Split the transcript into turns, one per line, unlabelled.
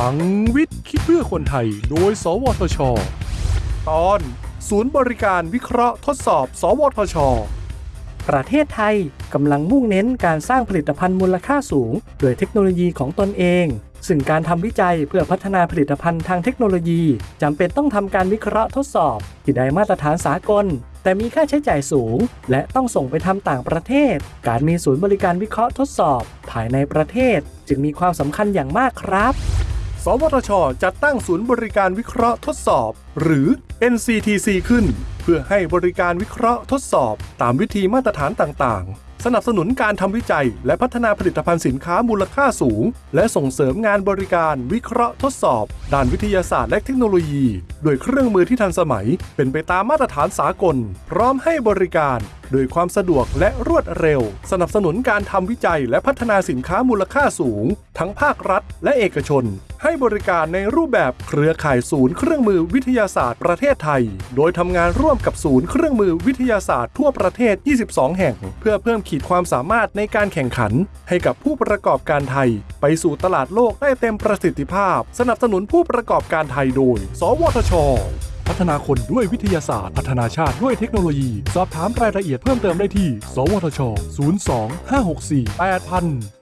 ลังวิทย์คิดเพื่อคนไทย โดย สวทช ตอน ศูนย์บริการวิเคราะห์ทดสอบ สวทช
ประเทศไทยกำลังมุ่งเน้นการสร้างผลิตภัณฑ์มูลค่าสูง โดยเทคโนโลยีของตนเอง ซึ่งการทำวิจัยเพื่อพัฒนาผลิตภัณฑ์ทางเทคโนโลยีจำเป็นต้องทำการวิเคราะห์ทดสอบ ที่ได้มาตรฐานสากล แต่มีค่าใช้จ่ายสูง และต้องส่งไปทำต่างประเทศ การมีศูนย์บริการวิเคราะห์ทดสอบ ภายในประเทศ จึงมีความสำคัญอย่างมากครับ
สวทช จัดตั้งศูนย์บริการวิเคราะห์ทดสอบ หรือ NCTC ขึ้น เพื่อให้บริการวิเคราะห์ทดสอบ ตามวิธีมาตรฐานต่างๆ สนับสนุนการทำวิจัย และพัฒนาผลิตภัณฑ์สินค้ามูลค่าสูง และส่งเสริมงานบริการวิเคราะห์ทดสอบ ด้านวิทยาศาสตร์และเทคโนโลยีด้วยเครื่องมือที่ทันสมัย เป็นไปตามมาตรฐานสากล พร้อมให้บริการโดยความสะดวกและรวดเร็ว สนับสนุนการทำวิจัยและพัฒนาสินค้ามูลค่าสูง ทั้งภาครัฐและเอกชน ให้บริการในรูปแบบเครือข่ายศูนย์เครื่องมือวิทยาศาสตร์ประเทศไทย โดยทำงานร่วมกับศูนย์เครื่องมือวิทยาศาสตร์ทั่วประเทศ 22 แห่ง เพื่อเพิ่มขีดความสามารถในการแข่งขัน ให้กับผู้ประกอบการไทย ไปสู่ตลาดโลกได้เต็มประสิทธิภาพ สนับสนุนผู้ประกอบการไทยโดย สวทช พัฒนาคนด้วยวิทยาศาสตร์ พัฒนาชาติด้วยเทคโนโลยี สอบถามรายละเอียดเพิ่มเติมได้ที่ สวทช 02 564 8000